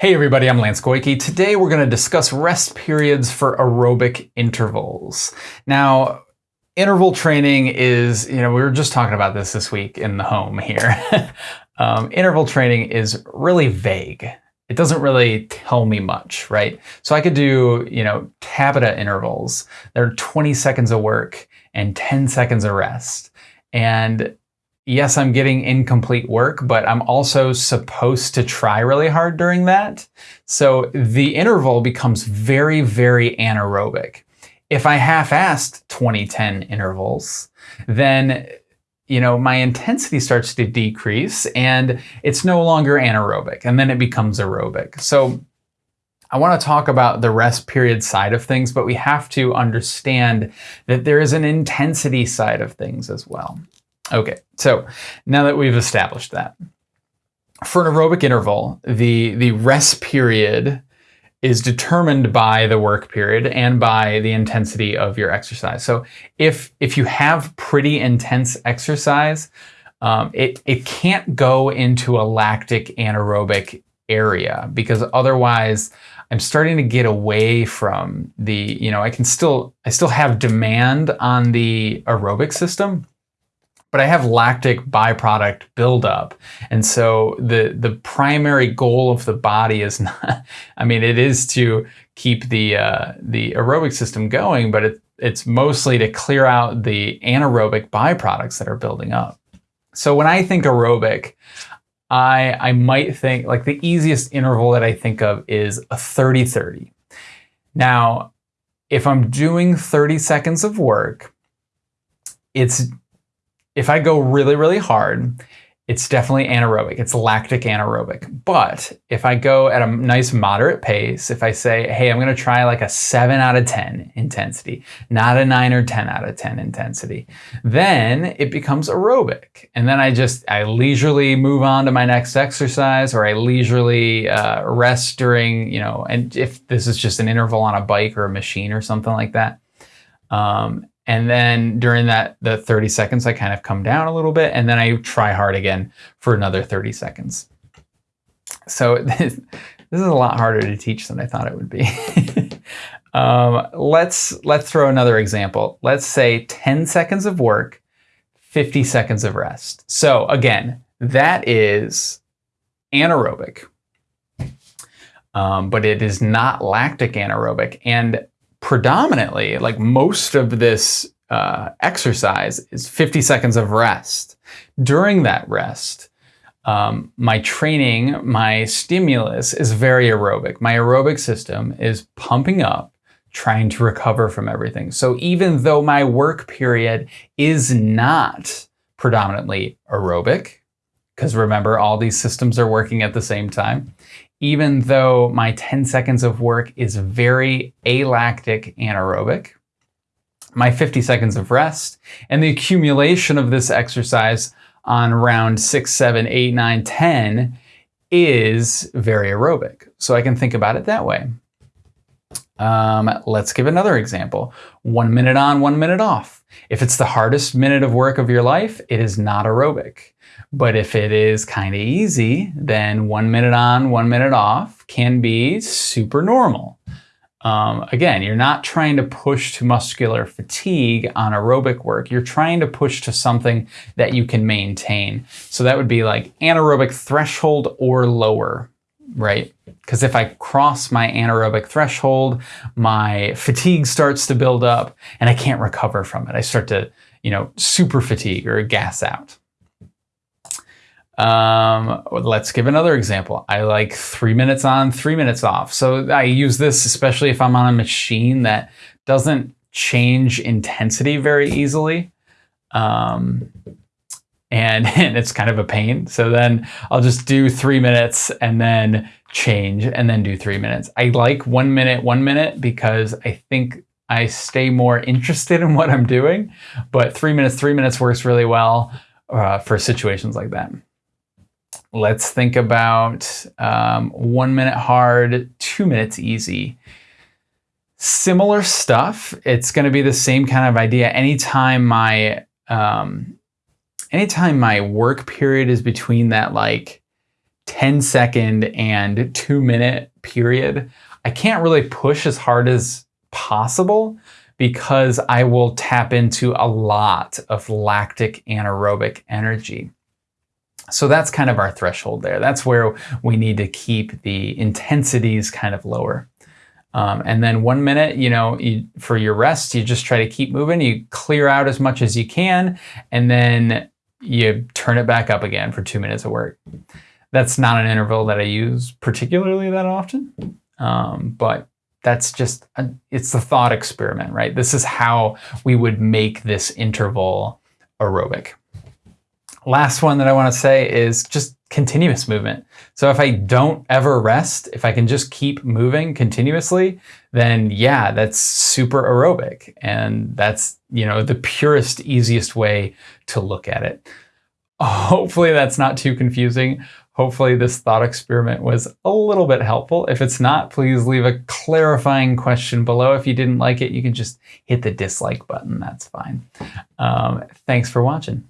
Hey everybody, I'm Lance Goyke. Today we're going to discuss rest periods for aerobic intervals. Now, interval training is, you know, we were just talking about this this week in the home here. um, interval training is really vague. It doesn't really tell me much, right? So I could do, you know, Tabata intervals. They're 20 seconds of work and 10 seconds of rest. And yes, I'm getting incomplete work, but I'm also supposed to try really hard during that. So the interval becomes very, very anaerobic. If I half-assed 2010 intervals, then you know, my intensity starts to decrease and it's no longer anaerobic and then it becomes aerobic. So I want to talk about the rest period side of things, but we have to understand that there is an intensity side of things as well. Okay, so now that we've established that, for an aerobic interval, the, the rest period is determined by the work period and by the intensity of your exercise. So if, if you have pretty intense exercise, um, it, it can't go into a lactic anaerobic area because otherwise I'm starting to get away from the, you know, I can still, I still have demand on the aerobic system, but I have lactic byproduct buildup. And so the, the primary goal of the body is not, I mean, it is to keep the, uh, the aerobic system going, but it, it's mostly to clear out the anaerobic byproducts that are building up. So when I think aerobic, I, I might think like the easiest interval that I think of is a 30-30. Now, if I'm doing 30 seconds of work, it's if I go really, really hard, it's definitely anaerobic. It's lactic anaerobic. But if I go at a nice moderate pace, if I say, hey, I'm going to try like a 7 out of 10 intensity, not a 9 or 10 out of 10 intensity, then it becomes aerobic. And then I just, I leisurely move on to my next exercise or I leisurely uh, rest during, you know, and if this is just an interval on a bike or a machine or something like that. Um, and then during that, the 30 seconds, I kind of come down a little bit and then I try hard again for another 30 seconds. So this, this is a lot harder to teach than I thought it would be. um, let's, let's throw another example. Let's say 10 seconds of work, 50 seconds of rest. So again, that is anaerobic, um, but it is not lactic anaerobic. And predominantly, like most of this uh, exercise is 50 seconds of rest. During that rest, um, my training, my stimulus is very aerobic. My aerobic system is pumping up, trying to recover from everything. So even though my work period is not predominantly aerobic, because remember all these systems are working at the same time, even though my 10 seconds of work is very alactic anaerobic, my 50 seconds of rest, and the accumulation of this exercise on round 6, 7, 8, 9, 10 is very aerobic. So I can think about it that way. Um, let's give another example. One minute on, one minute off. If it's the hardest minute of work of your life, it is not aerobic. But if it is kind of easy, then one minute on, one minute off can be super normal. Um, again, you're not trying to push to muscular fatigue on aerobic work. You're trying to push to something that you can maintain. So that would be like anaerobic threshold or lower, right? Because if I cross my anaerobic threshold, my fatigue starts to build up and I can't recover from it. I start to, you know, super fatigue or gas out. Um, let's give another example. I like three minutes on, three minutes off. So I use this especially if I'm on a machine that doesn't change intensity very easily. Um, and, and it's kind of a pain. So then I'll just do three minutes and then change and then do three minutes. I like one minute, one minute because I think I stay more interested in what I'm doing, but three minutes, three minutes works really well uh, for situations like that. Let's think about um, one minute hard, two minutes easy. Similar stuff. It's going to be the same kind of idea. Anytime my um, anytime my work period is between that like 10 second and two minute period, I can't really push as hard as possible because I will tap into a lot of lactic anaerobic energy. So that's kind of our threshold there. That's where we need to keep the intensities kind of lower. Um, and then one minute, you know, you, for your rest, you just try to keep moving. You clear out as much as you can, and then you turn it back up again for two minutes of work. That's not an interval that I use particularly that often, um, but that's just, a, it's the thought experiment, right? This is how we would make this interval aerobic. Last one that I want to say is just continuous movement. So if I don't ever rest, if I can just keep moving continuously, then yeah, that's super aerobic. And that's, you know, the purest, easiest way to look at it. Hopefully that's not too confusing. Hopefully this thought experiment was a little bit helpful. If it's not, please leave a clarifying question below. If you didn't like it, you can just hit the dislike button. That's fine. Um, thanks for watching.